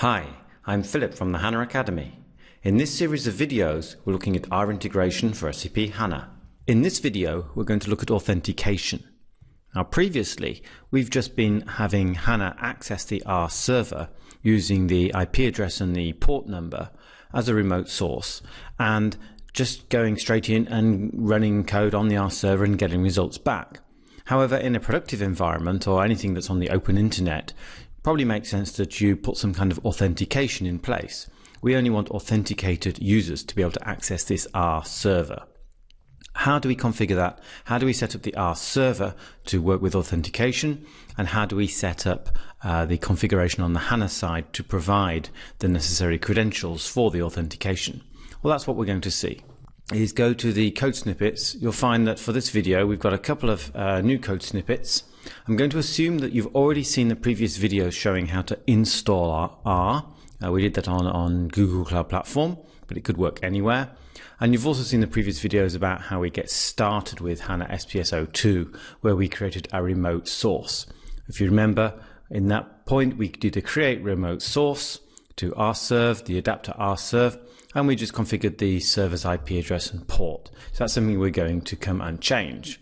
Hi, I'm Philip from the HANA Academy. In this series of videos, we're looking at R integration for SAP HANA. In this video, we're going to look at authentication. Now previously, we've just been having HANA access the R server using the IP address and the port number as a remote source and just going straight in and running code on the R server and getting results back. However, in a productive environment or anything that's on the open internet, probably makes sense that you put some kind of authentication in place. We only want authenticated users to be able to access this R server. How do we configure that? How do we set up the R server to work with authentication? And how do we set up uh, the configuration on the HANA side to provide the necessary credentials for the authentication? Well, that's what we're going to see. Is go to the code snippets. You'll find that for this video, we've got a couple of uh, new code snippets. I'm going to assume that you've already seen the previous video showing how to install R. Uh, we did that on, on Google Cloud Platform, but it could work anywhere. And you've also seen the previous videos about how we get started with HANA SPS 02, where we created a remote source. If you remember, in that point, we did a create remote source to rserve, the adapter rserve, and we just configured the server's IP address and port. So that's something we're going to come and change.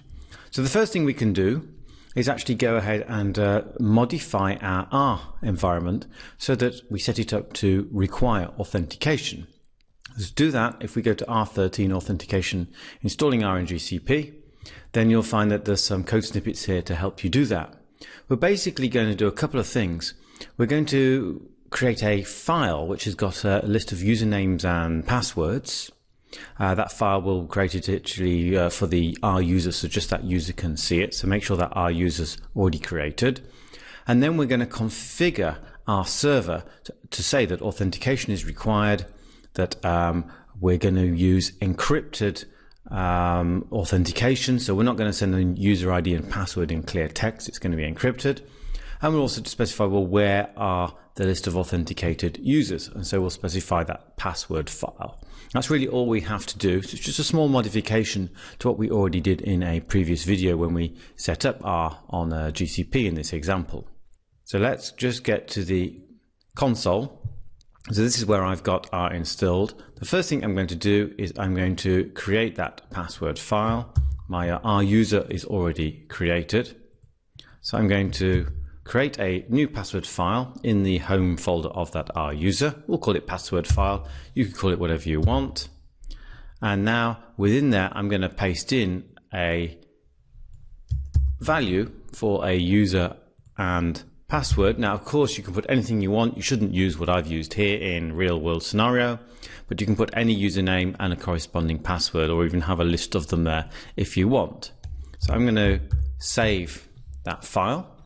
So the first thing we can do is actually go ahead and uh, modify our R environment so that we set it up to require authentication. To do that, if we go to R13 authentication, installing R on GCP then you'll find that there's some code snippets here to help you do that. We're basically going to do a couple of things. We're going to create a file which has got a list of usernames and passwords uh, that file will create it actually uh, for the R user, so just that user can see it. So make sure that R user's already created. And then we're going to configure our server to, to say that authentication is required, that um, we're going to use encrypted um, authentication. So we're not going to send a user ID and password in clear text. It's going to be encrypted. And we'll also specify, well, where are the list of authenticated users? And so we'll specify that password file. That's really all we have to do. So it's just a small modification to what we already did in a previous video when we set up R on uh, a GCP in this example. So let's just get to the console. So this is where I've got R installed. The first thing I'm going to do is I'm going to create that password file. My uh, R user is already created. So I'm going to create a new password file in the home folder of that R user. We'll call it password file. You can call it whatever you want. And now within there, I'm going to paste in a value for a user and password. Now, of course, you can put anything you want. You shouldn't use what I've used here in real world scenario, but you can put any username and a corresponding password or even have a list of them there if you want. So I'm going to save that file.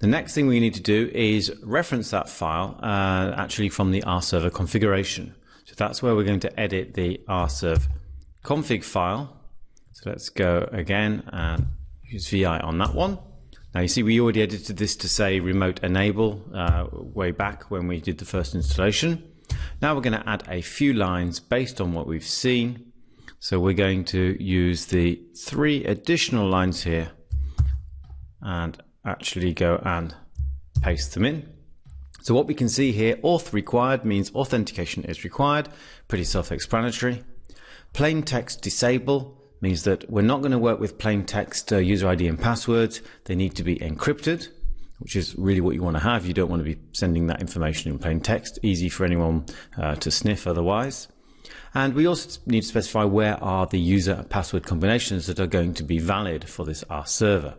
The next thing we need to do is reference that file uh, actually from the rserver configuration. So that's where we're going to edit the rserv config file. So let's go again and use VI on that one. Now you see we already edited this to say remote enable uh, way back when we did the first installation. Now we're going to add a few lines based on what we've seen. So we're going to use the three additional lines here and actually go and paste them in. So what we can see here, auth required means authentication is required. Pretty self-explanatory. Plain text disable means that we're not going to work with plain text uh, user ID and passwords. They need to be encrypted, which is really what you want to have. You don't want to be sending that information in plain text. Easy for anyone uh, to sniff otherwise. And we also need to specify where are the user and password combinations that are going to be valid for this R server.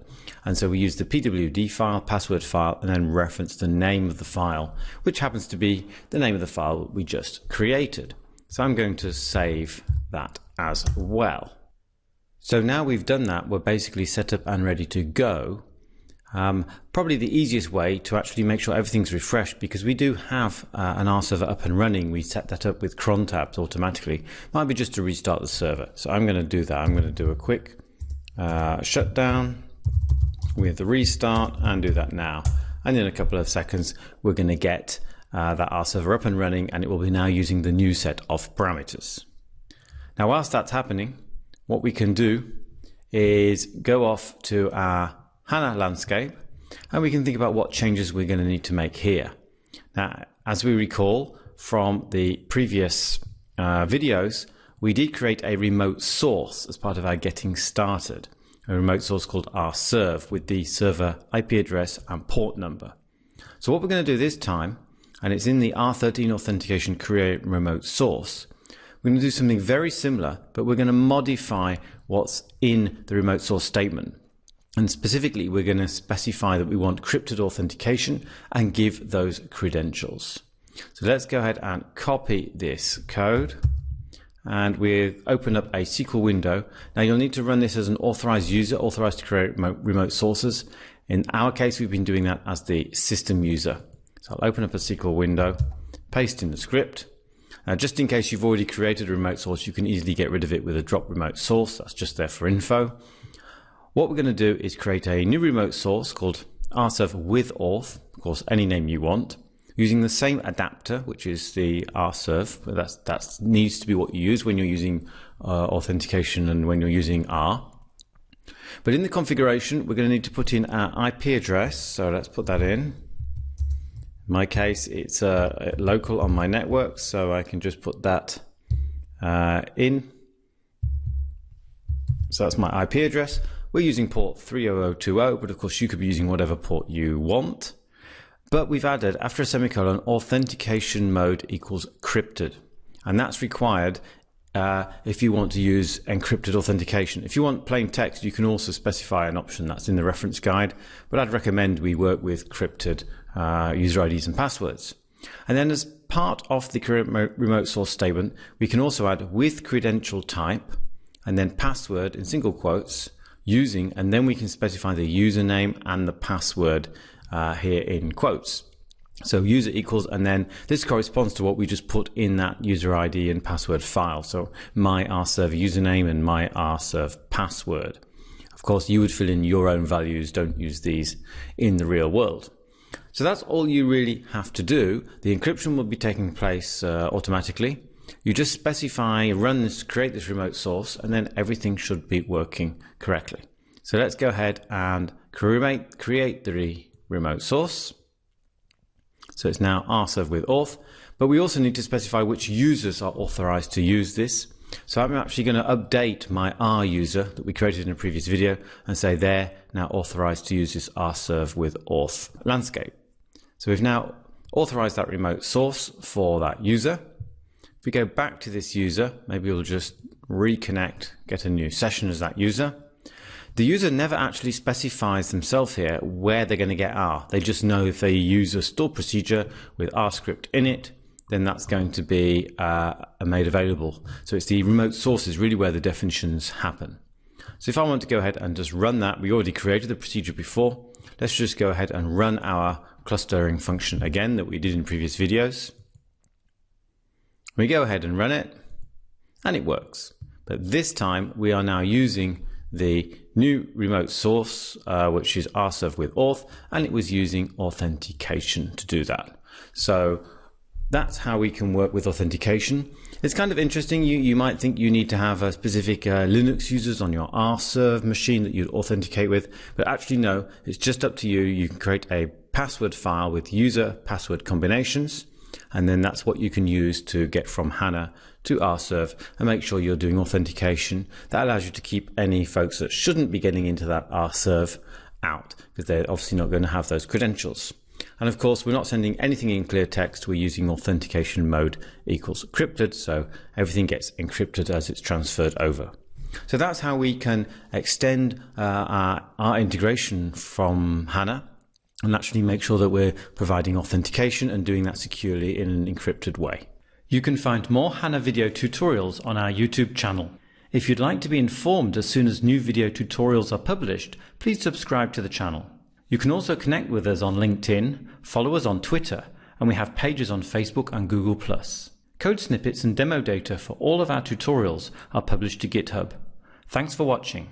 And so we use the PWD file, password file, and then reference the name of the file, which happens to be the name of the file we just created. So I'm going to save that as well. So now we've done that, we're basically set up and ready to go. Um, probably the easiest way to actually make sure everything's refreshed because we do have uh, an R server up and running. We set that up with cron tabs automatically. Might be just to restart the server. So I'm going to do that. I'm going to do a quick uh, shutdown with the restart and do that now. And in a couple of seconds, we're going to get uh, that R server up and running and it will be now using the new set of parameters. Now, whilst that's happening, what we can do is go off to our HANA landscape, and we can think about what changes we're going to need to make here. Now, as we recall from the previous uh, videos, we did create a remote source as part of our getting started, a remote source called rserve with the server IP address and port number. So what we're going to do this time, and it's in the R13 authentication create remote source, we're going to do something very similar, but we're going to modify what's in the remote source statement. And specifically, we're going to specify that we want crypted authentication and give those credentials. So let's go ahead and copy this code and we open up a SQL window. Now you'll need to run this as an authorized user, authorized to create remote, remote sources. In our case, we've been doing that as the system user. So I'll open up a SQL window, paste in the script. Now, just in case you've already created a remote source, you can easily get rid of it with a drop remote source. That's just there for info. What we're going to do is create a new remote source called rserve with auth, of course, any name you want using the same adapter, which is the rserve. That's, that needs to be what you use when you're using uh, authentication and when you're using R. But in the configuration, we're going to need to put in our IP address. So let's put that in. In my case, it's uh, local on my network, so I can just put that uh, in. So that's my IP address. We're using port 30020, but of course you could be using whatever port you want. But we've added, after a semicolon, authentication mode equals crypted. And that's required uh, if you want to use encrypted authentication. If you want plain text, you can also specify an option that's in the reference guide, but I'd recommend we work with crypted uh, user IDs and passwords. And then as part of the remote source statement, we can also add with credential type and then password in single quotes using, and then we can specify the username and the password uh, here in quotes. So user equals, and then this corresponds to what we just put in that user ID and password file. So my rserve username and my rserve password. Of course, you would fill in your own values. Don't use these in the real world. So that's all you really have to do. The encryption will be taking place uh, automatically. You just specify, run this, create this remote source, and then everything should be working correctly. So let's go ahead and create, create the remote source. So it's now rserve with auth, but we also need to specify which users are authorized to use this. So I'm actually going to update my R user that we created in a previous video and say they're now authorized to use this rserve with auth landscape. So we've now authorized that remote source for that user. If we go back to this user, maybe we'll just reconnect, get a new session as that user. The user never actually specifies themselves here where they're going to get R. They just know if they use a stored procedure with R script in it, then that's going to be uh, made available. So it's the remote sources really where the definitions happen. So if I want to go ahead and just run that, we already created the procedure before. Let's just go ahead and run our clustering function again that we did in previous videos. We go ahead and run it and it works. But this time we are now using the new remote source, uh, which is rserve with auth, and it was using authentication to do that. So that's how we can work with authentication. It's kind of interesting. You, you might think you need to have a specific uh, Linux users on your rserve machine that you'd authenticate with, but actually no, it's just up to you. You can create a password file with user password combinations, and then that's what you can use to get from HANA to rserve and make sure you're doing authentication. That allows you to keep any folks that shouldn't be getting into that rserve out because they're obviously not going to have those credentials. And of course, we're not sending anything in clear text. We're using authentication mode equals encrypted. So everything gets encrypted as it's transferred over. So that's how we can extend uh, our, our integration from HANA and actually make sure that we're providing authentication and doing that securely in an encrypted way. You can find more HANA video tutorials on our YouTube channel. If you'd like to be informed as soon as new video tutorials are published, please subscribe to the channel. You can also connect with us on LinkedIn, follow us on Twitter, and we have pages on Facebook and Google+. Code snippets and demo data for all of our tutorials are published to GitHub. Thanks for watching.